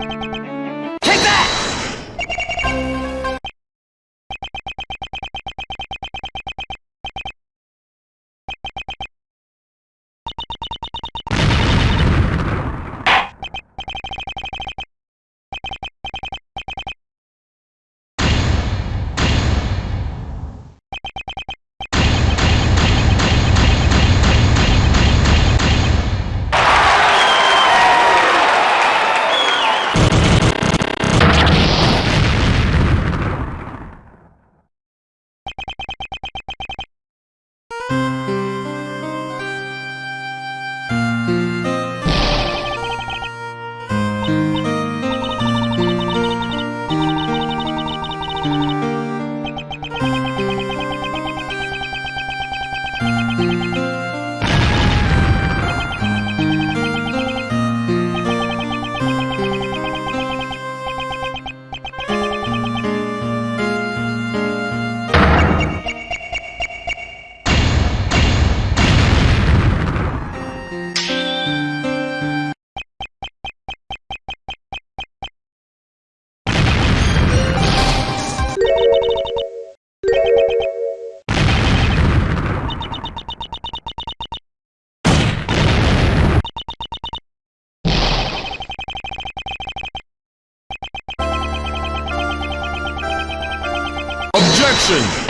うん。Wilson.